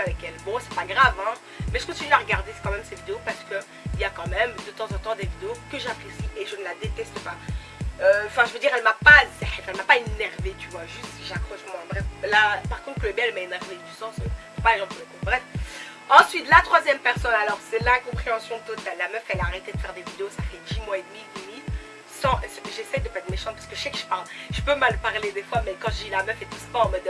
avec elle. Bon, c'est pas grave, hein. Mais je continue à regarder quand même ces vidéos parce que il y a quand même de temps en temps des vidéos que j'apprécie et je ne la déteste pas. Euh, enfin, je veux dire, elle m'a pas, elle m'a pas énervé, tu vois. Juste, j'accroche moi. Bref, là, par contre, Chloé elle m'a énervé du sens. Euh, pas exemple, bref. Ensuite, la troisième personne, alors c'est l'incompréhension totale. La meuf, elle a arrêté de faire des vidéos, ça fait 10 mois et demi, limite. J'essaie de pas être méchante parce que je sais que je parle, je peux mal parler des fois, mais quand je dis la meuf et tout, c'est pas en mode,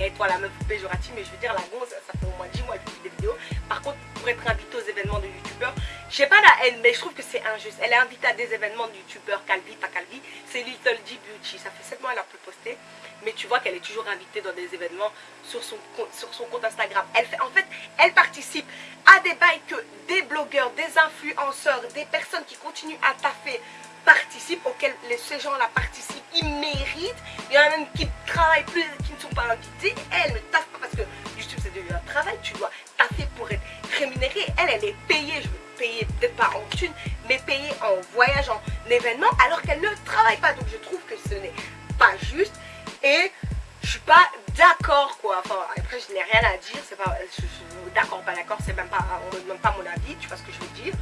et toi la meuf péjorative, mais je veux dire, la gonze, ça fait au moins 10 mois que je des vidéos. Par contre, pour être invitée aux événements de youtubeurs, je sais pas la haine, mais je trouve que c'est injuste. Elle est invitée à des événements de youtubeurs, Calvi, pas Calvi, c'est Little G Beauty. Ça fait 7 mois qu'elle a pu poster, mais tu vois qu'elle est toujours invitée dans des événements sur son, sur son compte Instagram. Elle fait, en fait, elle participe à des bails que des blogueurs, des influenceurs, des personnes qui continuent à taffer participent, auxquels les, ces gens-là participent, ils méritent. Il y en a même qui travaillent plus, qui ne sont pas invités. Elle ne taffe pas parce que YouTube c'est devenu un travail, tu dois taffer pour être rémunérée. Elle, elle est payée, je veux payer peut-être pas en thune, mais payée en voyage, en événement, alors qu'elle ne travaille pas. Donc je trouve que ce n'est pas juste. Et je suis pas d'accord quoi. Enfin après je n'ai rien à dire. C'est pas d'accord pas d'accord. C'est même pas on me demande pas mon avis. Tu vois ce que je veux dire.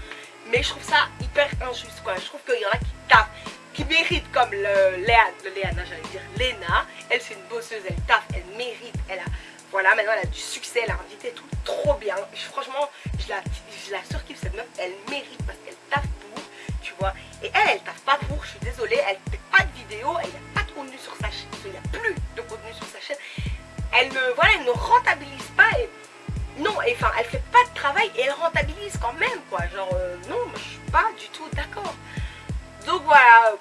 Mais je trouve ça hyper injuste quoi. Je trouve qu'il y en a qui taffent, qui méritent comme le Léa, le Léana j'allais dire Léna. Elle c'est une bosseuse, elle taffe, elle mérite, elle a voilà, maintenant elle a du succès, elle a invité tout trop bien. franchement, je la, je la surkiffe cette meuf, elle mérite parce qu'elle taffe pour, tu vois. Et elle, elle taffe pas pour, je suis désolée, elle fait pas de vidéo, elle n'a pas de contenu sur sa chaîne, il n'y a plus de contenu sur sa chaîne. Elle ne, voilà, elle ne rentabilise pas et non, enfin, elle fait pas de travail et elle rentabilise quand même, quoi. Genre, euh, non, je suis pas du tout d'accord. Donc voilà,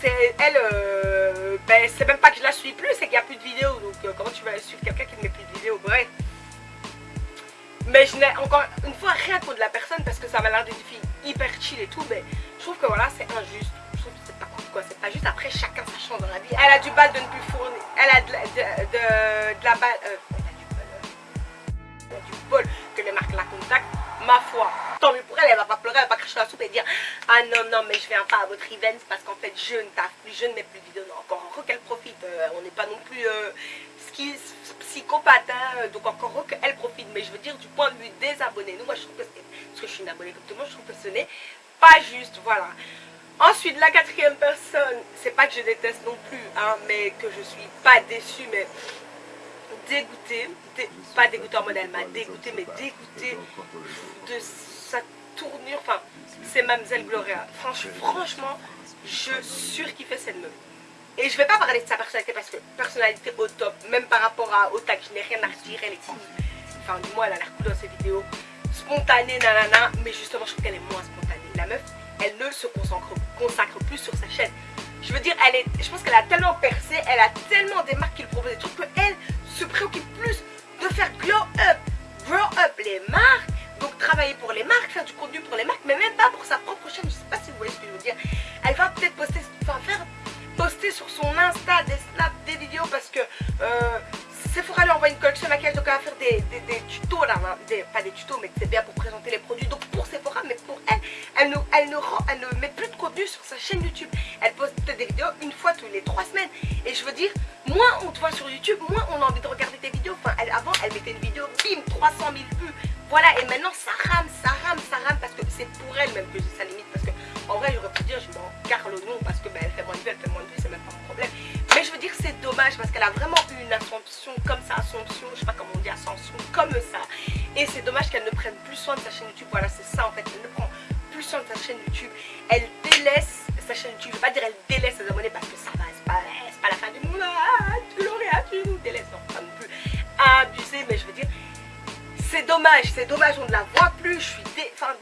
c'est elle, euh, ben, c'est même pas que je la suis plus, c'est qu'il n'y a plus de vidéos. Donc euh, comment tu vas suivre quelqu'un qui ne met plus de vidéos Bref. Mais je n'ai encore une fois rien contre la personne parce que ça m'a l'air d'une fille hyper chill et tout. Mais je trouve que voilà, c'est injuste. Je trouve que c'est pas cool quoi. C'est pas juste après chacun sa chance dans la vie. Elle a du bal de ne plus fournir. Elle a de, de, la balle. Euh, Ma foi, tant mieux pour elle, elle va pas pleurer, elle va pas cracher la soupe et dire Ah non, non, mais je viens pas à votre event parce qu'en fait je ne taffe plus, je ne mets plus de vidéos. Non, encore qu'elle profite, euh, on n'est pas non plus euh, psychopathe, hein, donc encore heureux qu'elle profite. Mais je veux dire, du point de vue des abonnés, nous, moi je trouve que c'est, parce que je suis une abonnée comme je trouve que ce n'est pas juste, voilà. Ensuite, la quatrième personne, c'est pas que je déteste non plus, hein, mais que je suis pas déçue, mais dégoûtée, pas dégoûtée en mode elle m'a dégoûtée, mais dégoûtée de sa tournure, enfin, c'est Mademoiselle Gloria. franchement, je surkiffais cette meuf. Et je vais pas parler de sa personnalité parce que personnalité au top, même par rapport à Otak, je n'ai rien à dire, elle est cool. Enfin, du moins, elle a l'air cool dans ses vidéos. Spontanée, nanana, mais justement, je trouve qu'elle est moins spontanée. La meuf, elle ne se consacre, consacre plus sur sa chaîne. Je veux dire, elle est, je pense qu'elle a tellement percé, elle a tellement des marques qui lui proposent des trucs qu'elle se tutos mais c'est bien pour présenter les produits donc pour Sephora mais pour elle, elle ne, elle, ne, elle ne met plus de contenu sur sa chaîne YouTube. Elle poste des vidéos une fois tous les trois semaines et je veux dire, moins on te voit sur YouTube, moins on a envie de regarder tes vidéos. Enfin, avant, elle mettait une vidéo, bim, 300 000 vues. Voilà, et maintenant ça rame, ça rame, ça rame parce que c'est pour elle même que j'ai sa limite. Parce que en vrai, j'aurais pu dire, je m'en carre le nom parce que ben, elle fait moins de vues, elle fait moins de vues, c'est même pas mon problème. Mais je veux dire, c'est dommage parce qu'elle a vraiment eu une ascension comme ça, ascension, je sais pas comment on dit, ascension comme ça. Et c'est dommage qu'elle ne prenne plus soin de sa chaîne YouTube. Voilà, c'est ça en fait. Elle ne prend plus soin de sa chaîne YouTube. Elle délaisse sa chaîne YouTube. Je veux pas dire elle délaisse ses abonnés parce que ça va, c'est pas, pas la fin du monde. Ah, Gloria, tu nous délaisses. Non, pas non plus abusé, mais je veux dire, c'est dommage, c'est dommage, on ne la voit plus. Je suis enfin,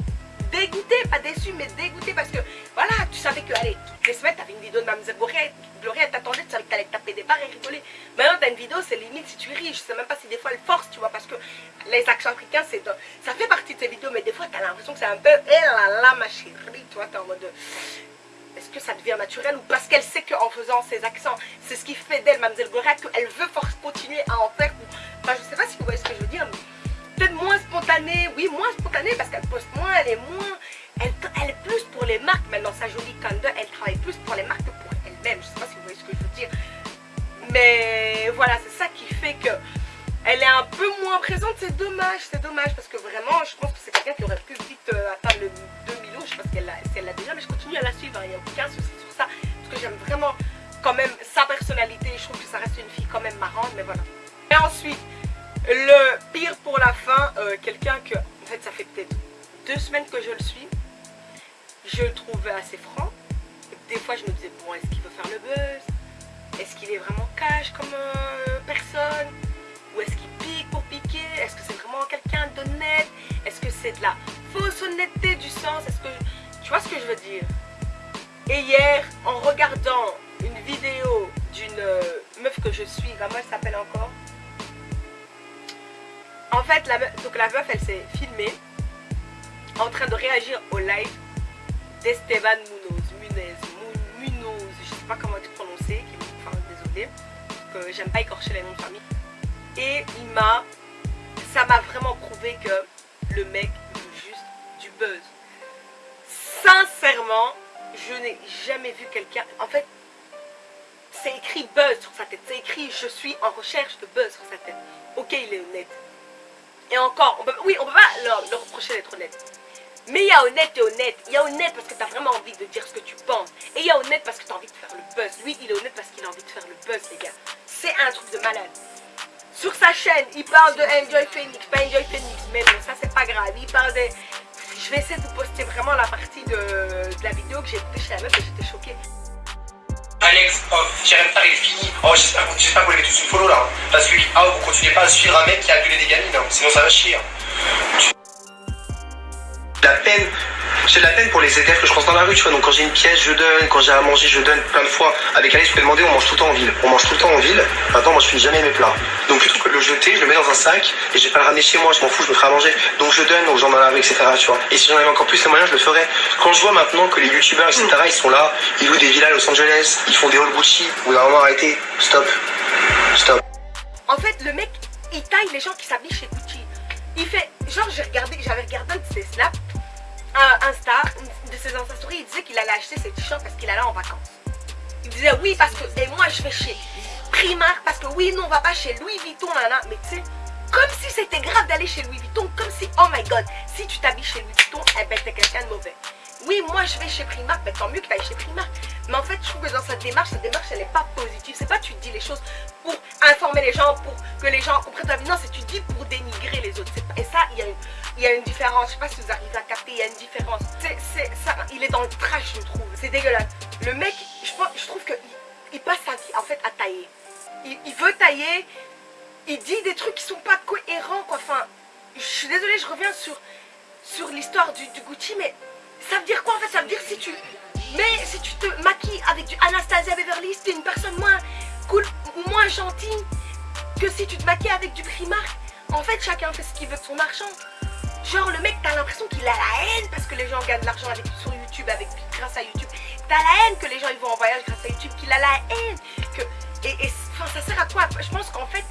dégoûtée, pas déçue, mais dégoûtée parce que voilà, tu savais que, allez, toutes les semaines, t'avais une vidéo de Mademoiselle Gloria, Gloria t'attendait, tu savais que t'allais taper des barres et rigoler. Maintenant, t'as une vidéo, c'est limite si tu ris, je sais même pas si des fois elle force, tu vois, les accents africains, ça fait partie de tes vidéos, mais des fois, t'as l'impression que c'est un peu, eh là là, ma chérie, tu vois, t'es en mode, est-ce que ça devient naturel ou parce qu'elle sait qu'en faisant ses accents, c'est ce qui fait d'elle, Mademoiselle Gloria, qu'elle veut continuer à en faire. Enfin, je sais pas si vous voyez ce que je veux dire, mais peut-être moins spontanée, oui, moins spontanée parce qu'elle poste moins, elle est moins, elle, elle est plus pour les marques. Maintenant, sa jolie Kanda, elle travaille plus pour les marques que pour elle-même. Je sais pas si vous voyez ce que je veux dire. Mais voilà, c'est ça qui fait que elle est un peu moins présente, c'est dommage, c'est dommage parce que vraiment, je pense que c'est quelqu'un qui aurait pu vite euh, atteindre le 2 millions, je sais pas si elle l'a déjà, mais je continue à la suivre, il n'y a aucun souci sur ça, parce que j'aime vraiment quand même sa personnalité, je trouve que ça reste une fille quand même marrante, mais voilà. Et ensuite, le pire pour la fin, euh, quelqu'un que, en fait ça fait peut-être deux semaines que je le suis, je le trouvais assez franc, des fois je me disais, bon, est-ce qu'il veut faire le buzz? Est-ce qu'il est vraiment cash comme euh, Tu vois ce que je veux dire? Et hier, en regardant une vidéo d'une euh, meuf que je suis, comment elle s'appelle encore? En fait, la meuf, donc la meuf, elle s'est filmée en train de réagir au live d'Esteban Munoz, Munez, pas comment tu prononcer, enfin désolé, que j'aime pas écorcher les noms de famille. Et il m'a, ça m'a vraiment prouvé que le mec veut juste du buzz. Sincèrement, je n'ai jamais vu quelqu'un, en fait, c'est écrit buzz sur sa tête, c'est écrit je suis en recherche de buzz sur sa tête. Ok, il est honnête. Et encore, oui, on peut pas leur, reprocher d'être honnête. Mais il y a honnête et honnête. Il y a honnête parce que tu as vraiment envie de dire ce que tu penses. Et il y a honnête parce que tu as envie de faire le buzz. Lui, il est honnête parce qu'il a envie de faire le buzz, les gars. C'est un truc de malade. Sur sa chaîne, il parle de Enjoy Phoenix, pas Enjoy Phoenix, mais bon, ça c'est pas grave. Il parle de... Je vais essayer de poster vraiment la partie de, la vidéo que j'ai écoutée chez la meuf et j'étais choquée. Alex, oh, faire il est fini. Oh, j'espère que vous l'avez tous une follow là. Parce que, ah, vous continuez pas à suivre un mec qui a gueulé des gamines, hein. sinon ça va chier. Hein la peine j'ai de la peine pour les élèves que je croise dans la rue, tu vois. Donc quand j'ai une pièce, je donne. Quand j'ai à manger, je donne plein de fois. Avec Alice, je peux demander, on mange tout le temps en ville. On mange tout le temps en ville. Maintenant, moi, je finis jamais mes plats. Donc plutôt que de le jeter, je le mets dans un sac et je vais pas le ramener chez moi. Je m'en fous, je me ferai à manger. Donc je donne aux gens dans la rue, etc. Tu vois. Et si j'en avais encore plus les moyens, je le ferais. Quand je vois maintenant que les youtubeurs, etc., ils sont là, ils louent des villas à Los Angeles, ils font des hall Gucci. Vous d'un moment, arrêtez. Stop. Stop. En fait, le mec, il taille les gens qui s'habillent chez Gucci. Il fait, genre, j'ai regardé, j'avais regardé un ses un Insta, de ses Insta Stories, il disait qu'il allait acheter ses t-shirts parce qu'il allait en vacances. Il disait oui parce que, et moi je vais chez Primark parce que oui, non, on va pas chez Louis Vuitton, nana. Mais tu sais, comme si c'était grave d'aller chez Louis Vuitton, comme si, oh my god, si tu t'habilles chez Louis Vuitton, eh ben t'es quelqu'un de mauvais. Oui, moi je vais chez Primark, mais tant mieux que tu ailles chez Primark. Mais en fait, je trouve que dans cette démarche, cette démarche, elle n'est pas positive. C'est pas tu dis les choses pour les gens, pour que les gens comprennent ta vie. Non, c'est tu dis pour dénigrer les autres. Et ça, il y a une y a une différence. Je sais pas si vous arrivez à capter, il y a une différence. C'est ça, il est dans le trash, je trouve. C'est dégueulasse. Le mec, je, je trouve qu'il il passe sa vie en fait à tailler. Il, veut tailler, il dit des trucs qui sont pas cohérents quoi. Enfin, je suis désolée, je reviens sur, sur l'histoire du, Gucci, mais ça veut dire quoi en fait? Ça veut dire si tu mais si tu te maquilles avec du Anastasia Beverly, t'es une personne moins cool moins gentille que si tu te maquilles avec du Primark. En fait, chacun fait ce qu'il veut de son argent. Genre le mec t'as l'impression qu'il a la haine parce que les gens gagnent de l'argent sur YouTube avec grâce à YouTube. T'as la haine que les gens ils vont en voyage grâce à YouTube, qu'il a la haine et, ça sert à quoi? Je pense qu'en fait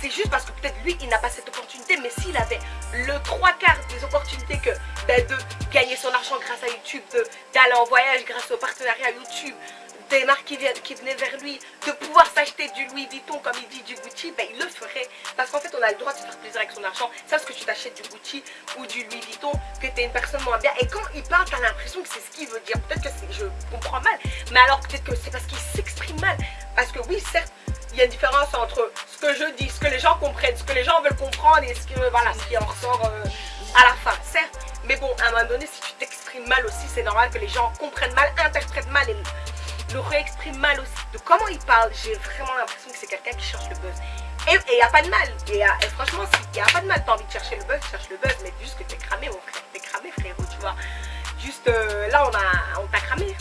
c'est juste parce que peut-être lui il n'a pas cette opportunité mais s'il avait le trois quarts des opportunités que ben, de gagner son argent grâce à YouTube, d'aller en voyage grâce au partenariat YouTube, des marques qui, qui venaient vers lui, de pouvoir s'acheter du Louis Vuitton, comme il dit, du Gucci, ben il le ferait. Parce qu'en fait, on a le droit de se faire plaisir avec son argent. C'est parce que tu t'achètes du Gucci ou du Louis Vuitton, que tu es une personne moins bien. Et quand il parle, tu as l'impression que c'est ce qu'il veut dire. Peut-être que je comprends mal, mais alors peut-être que c'est parce qu'il s'exprime mal. Parce que oui, certes, il y a une différence entre ce que je dis, ce que les gens comprennent, ce que les gens veulent comprendre et ce, que, voilà, ce qui en ressort euh, à la fin, certes. Mais bon, à un moment donné, si tu t'exprimes mal aussi, c'est normal que les gens comprennent mal, interprètent mal et le réexprime mal aussi. De comment il parle, j'ai vraiment l'impression que c'est quelqu'un qui cherche le buzz. Et il n'y a pas de mal. Et, franchement, il n'y a pas de mal. T'as envie de chercher le buzz, cherche le buzz. Mais juste que t'es cramé, mon frère. T'es cramé, frérot, tu vois. Juste euh, là, on a on t'a cramé.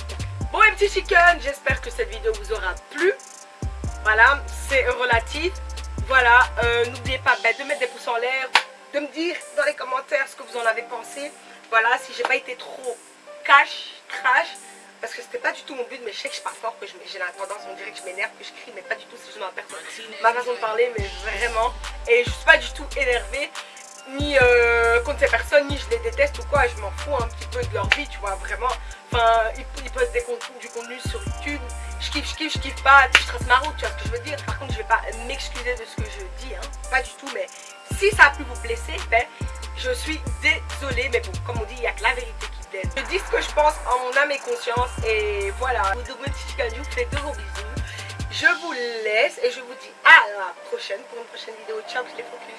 Bon, les petits chicken, j'espère que cette vidéo vous aura plu. Voilà, c'est relatif. Voilà, euh, n'oubliez pas ben, de mettre des pouces en l'air, de me dire dans les commentaires ce que vous en avez pensé. Voilà, si j'ai pas été trop cash, crash, parce que c'était pas du tout mon but mais je sais que je parle fort que j'ai la tendance on dirait que je m'énerve que je crie mais pas du tout c'est juste ma ma façon de parler mais vraiment. Et je suis pas du tout énervée ni euh, contre ces personnes ni je les déteste ou quoi je m'en fous un petit peu de leur vie tu vois vraiment. Enfin ils, postent des contenus, du contenu sur YouTube. Je kiffe, je kiffe, je kiffe pas, je trace ma route, tu vois ce que je veux dire. Par contre, je vais pas m'excuser de ce que je dis, hein, pas du tout, mais si ça a pu vous blesser, ben, je suis désolée, mais bon, comme on dit, il n'y a que la vérité Je dis ce que je pense en mon âme et conscience, et voilà. Vous vous fais de gros bisous. Je vous laisse et je vous dis à la prochaine pour une prochaine vidéo. Ciao, les focus.